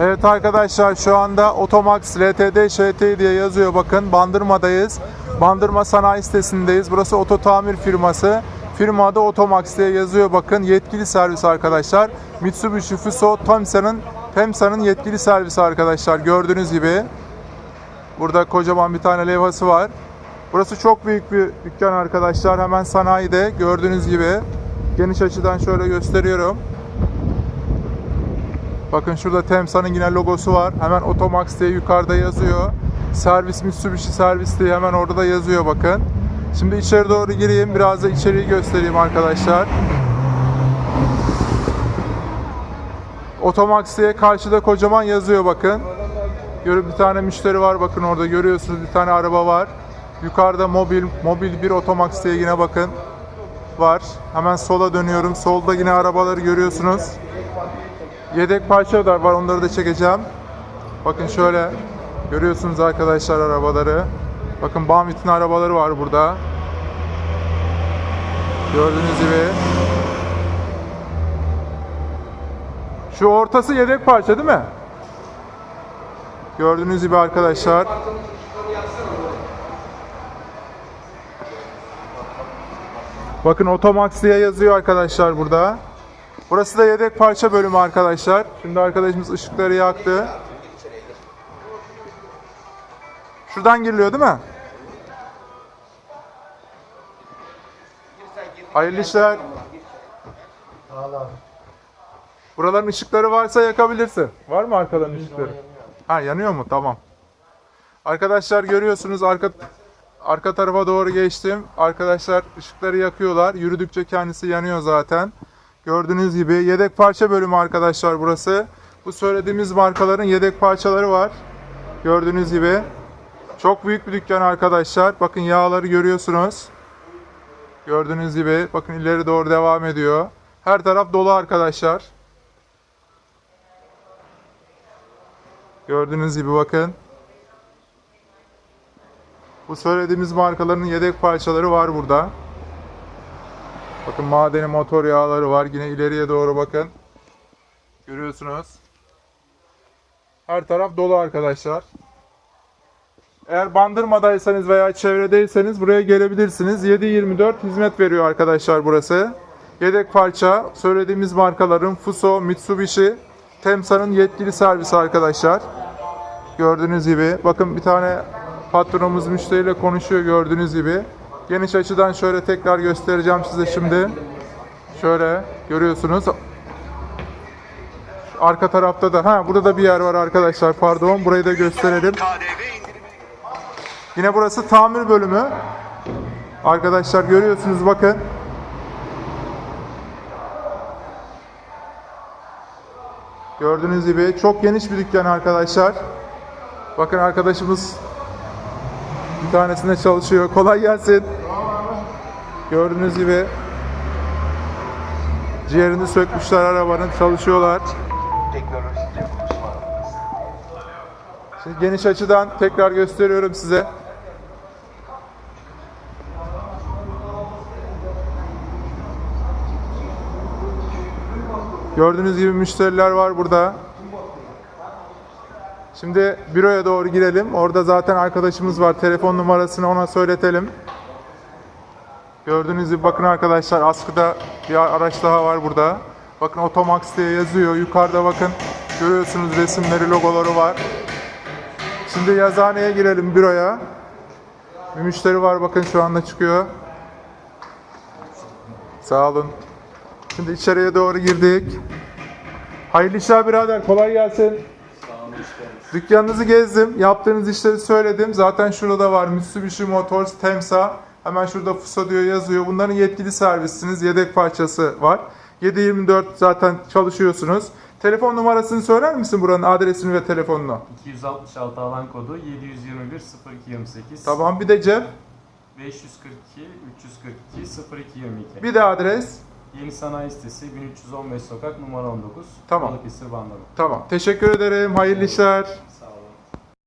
Evet arkadaşlar şu anda Otomax LTD ŞT diye yazıyor bakın. Bandırma'dayız. Bandırma sanayi sitesindeyiz. Burası oto tamir firması. Firma adı Otomax diye yazıyor bakın. Yetkili servis arkadaşlar. Mitsubishi Fuso Temsa'nın Temsa'nın yetkili servisi arkadaşlar. Gördüğünüz gibi. Burada kocaman bir tane levhası var. Burası çok büyük bir dükkan arkadaşlar. Hemen sanayide gördüğünüz gibi. Geniş açıdan şöyle gösteriyorum. Bakın şurada Temsa'nın yine logosu var. Hemen Otomax diye yukarıda yazıyor. Servis Mitsubishi servis diye hemen orada da yazıyor bakın. Şimdi içeri doğru gireyim. Biraz da içeriği göstereyim arkadaşlar. Otomax diye karşıda kocaman yazıyor bakın. Görün bir tane müşteri var bakın orada görüyorsunuz bir tane araba var. Yukarıda mobil mobil bir Otomax diye yine bakın var. Hemen sola dönüyorum. Solda yine arabaları görüyorsunuz. Yedek parça da var onları da çekeceğim. Bakın şöyle görüyorsunuz arkadaşlar arabaları. Bakın Bamit'in arabaları var burada. Gördüğünüz gibi. Şu ortası yedek parça değil mi? Gördüğünüz gibi arkadaşlar. Bakın Otomax diye yazıyor arkadaşlar burada. Burası da yedek parça bölümü arkadaşlar. Şimdi arkadaşımız ışıkları yaktı. Şuradan giriliyor değil mi? Hayırlı işler. Buraların ışıkları varsa yakabilirsin. Var mı arkadan ışıkları? Ha yanıyor mu? Tamam. Arkadaşlar görüyorsunuz arka arka tarafa doğru geçtim. Arkadaşlar ışıkları yakıyorlar. Yürüdükçe kendisi yanıyor zaten. Gördüğünüz gibi yedek parça bölümü arkadaşlar burası. Bu söylediğimiz markaların yedek parçaları var. Gördüğünüz gibi. Çok büyük bir dükkan arkadaşlar. Bakın yağları görüyorsunuz. Gördüğünüz gibi. Bakın ileri doğru devam ediyor. Her taraf dolu arkadaşlar. Gördüğünüz gibi bakın. Bu söylediğimiz markaların yedek parçaları var burada. Bakın madeni motor yağları var. Yine ileriye doğru bakın. Görüyorsunuz. Her taraf dolu arkadaşlar. Eğer Bandırma'daysanız veya çevredeyseniz buraya gelebilirsiniz. 7-24 hizmet veriyor arkadaşlar burası. Yedek parça söylediğimiz markaların Fuso, Mitsubishi, Temsa'nın yetkili servisi arkadaşlar. Gördüğünüz gibi. Bakın bir tane patronumuz müşteriyle konuşuyor gördüğünüz gibi. Geniş açıdan şöyle tekrar göstereceğim size şimdi. Şöyle görüyorsunuz. Arka tarafta da ha burada da bir yer var arkadaşlar. Pardon burayı da gösterelim. Yine burası tamir bölümü. Arkadaşlar görüyorsunuz bakın. Gördüğünüz gibi çok geniş bir dükkan arkadaşlar. Bakın arkadaşımız bir tanesinde çalışıyor. Kolay gelsin. Gördüğünüz gibi ciğerini sökmüşler arabanın çalışıyorlar. Şimdi geniş açıdan tekrar gösteriyorum size. Gördüğünüz gibi müşteriler var burada. Şimdi büroya doğru girelim. Orada zaten arkadaşımız var. Telefon numarasını ona söyletelim. Gördüğünüz gibi bakın arkadaşlar askıda bir araç daha var burada. Bakın Otomax diye yazıyor. Yukarıda bakın görüyorsunuz resimleri, logoları var. Şimdi yazıhaneye girelim büroya. Bir müşteri var bakın şu anda çıkıyor. Sağ olun. Şimdi içeriye doğru girdik. Hayırlı işler birader kolay gelsin. Dükkanınızı gezdim. Yaptığınız işleri söyledim. Zaten şurada var Mitsubishi Motors Temsa. Hemen şurada Fuso diyor yazıyor. Bunların yetkili servisiniz. Yedek parçası var. 7-24 zaten çalışıyorsunuz. Telefon numarasını söyler misin buranın adresini ve telefonunu? 266 alan kodu 721 0228 Tamam bir de cep. 542 342 0222 Bir de adres. Yeni Sanayi Sitesi 1315 Sokak numara 19 Tamam. Balıkesir Bandırma Tamam. Teşekkür ederim. Hayırlı işler.